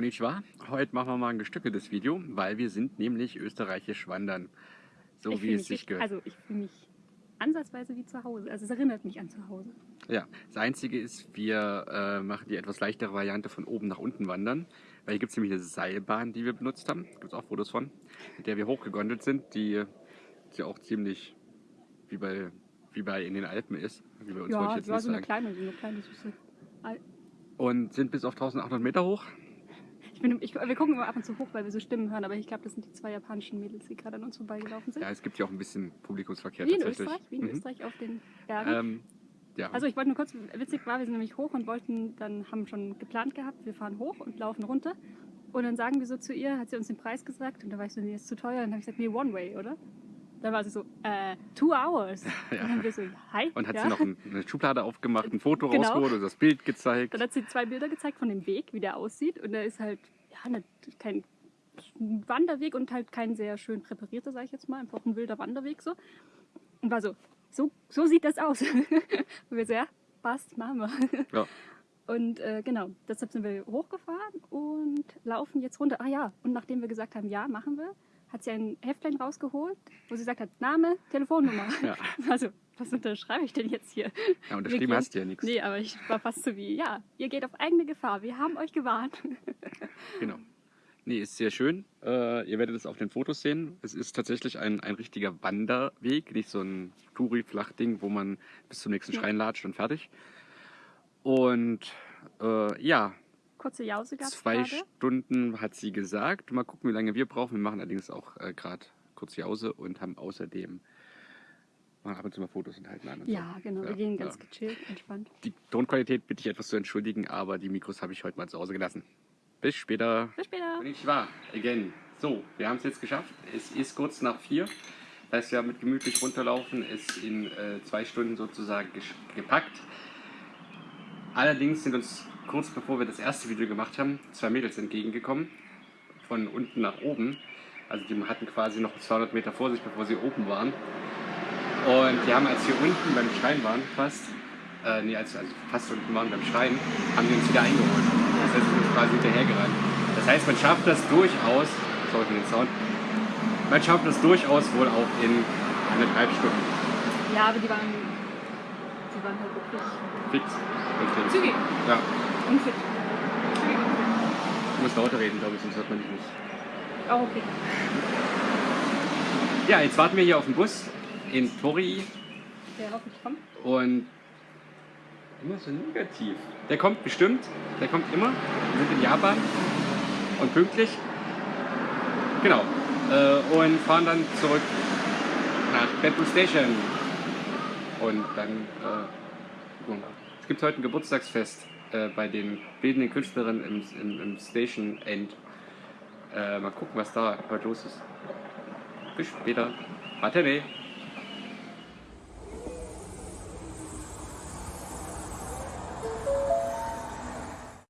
Konnichiwa. Heute machen wir mal ein gestückeltes Video, weil wir sind nämlich österreichisch wandern. So Ich wie es sich gehört. Also ich fühle mich ansatzweise wie zu Hause. Also es erinnert mich an zu Hause. Ja, das Einzige ist, wir äh, machen die etwas leichtere Variante von oben nach unten wandern. Weil hier gibt es nämlich eine Seilbahn, die wir benutzt haben. Gibt es auch Fotos von. Mit der wir hochgegondelt sind, die, die auch ziemlich wie bei, wie bei in den Alpen ist. Wie bei uns ich Ja, jetzt ja nicht so eine kleine, so eine kleine süße. Al- Und sind bis auf 1800 Meter hoch. Ich bin, ich, wir gucken immer ab und zu hoch, weil wir so Stimmen hören, aber ich glaube, das sind die zwei japanischen Mädels, die gerade an uns vorbeigelaufen sind. Ja, es gibt ja auch ein bisschen Publikumsverkehr wie in tatsächlich. Österreich, wie in Mhm. Österreich auf den Bergen. Ähm, ja. Also ich wollte nur kurz, witzig war, wir sind nämlich hoch und wollten, dann haben schon geplant gehabt, wir fahren hoch und laufen runter. Und dann sagen wir so zu ihr, hat sie uns den Preis gesagt und da war ich so, nee, ist zu teuer. Und dann habe ich gesagt, nee, one way, oder? Dann war sie so, äh, two hours. Ja. Und dann haben wir so, hi. Und hat ja. sie noch ein, eine Schublade aufgemacht, ein Foto Genau. rausgeholt und das Bild gezeigt. Dann hat sie zwei Bilder gezeigt von dem Weg, wie der aussieht. Und der ist halt, ja, ne, kein Wanderweg und halt kein sehr schön präparierter, sage ich jetzt mal. Einfach ein wilder Wanderweg so. Und war so, so, so sieht das aus. und wir so, ja, passt, machen wir. Ja. Und äh, genau, deshalb sind wir hochgefahren und laufen jetzt runter. Ah ja, und nachdem wir gesagt haben, ja, machen wir, hat sie ein Heftlein rausgeholt, wo sie gesagt hat, Name, Telefonnummer. Ja. Also, was unterschreibe ich denn jetzt hier? Ja, unterschrieben hast du ja nichts. Nee, aber ich war fast so wie, ja, ihr geht auf eigene Gefahr, wir haben euch gewarnt. Genau. Nee, ist sehr schön. Äh, ihr werdet es auf den Fotos sehen. Es ist tatsächlich ein, ein richtiger Wanderweg, nicht so ein Touri-Flachding, wo man bis zum nächsten. Schrein latscht und fertig. Und äh, ja, Kurze Jause gab es zwei gerade. Stunden hat sie gesagt. Mal gucken, wie lange wir brauchen. Wir machen allerdings auch äh, gerade kurz Jause und haben außerdem machen ab und zu mal Fotos und halten an. Und Ja, so. genau, Ja, wir gehen ja. ganz gechillt, entspannt. Die Tonqualität bitte ich etwas zu entschuldigen, aber die Mikros habe ich heute mal zu Hause gelassen. Bis später. Bis später. Konnichiwa, again. So, wir haben es jetzt geschafft. Es ist kurz nach vier. Das heißt, wir haben mit gemütlich runterlaufen es in äh, zwei Stunden sozusagen gepackt. Allerdings sind uns kurz bevor wir das erste Video gemacht haben, zwei Mädels entgegengekommen. Von unten nach oben. Also die hatten quasi noch 200 Meter vor sich, bevor sie oben waren. Und die haben, als wir unten beim Schrein waren, fast, äh, nee, als wir also fast unten waren beim Schrein, haben die uns wieder eingeholt. Das heißt, wir sind quasi hinterhergerannt. Das heißt, man schafft das durchaus, sorry für den Sound, man schafft das durchaus wohl auch in eineinhalb Stunden. Ja, aber die waren, die waren halt wirklich Fix. Und fix. zügig Ja, und fit. Zügig und fit. du musst lauter reden, glaube ich, sonst hört man dich nicht. Auch okay. Ja, jetzt warten wir hier auf den Bus in Torii Der hoffentlich kommt. und immer so negativ. Der kommt bestimmt, der kommt immer. Wir sind in Japan und pünktlich. Genau. Äh, und fahren dann zurück nach Beppu Station. Und dann, äh, gucken wir mal. es gibt heute ein Geburtstagsfest äh, bei den bildenden Künstlerinnen im, im, im Station End. Äh, mal gucken, was da heute los ist. Bis später. Matane.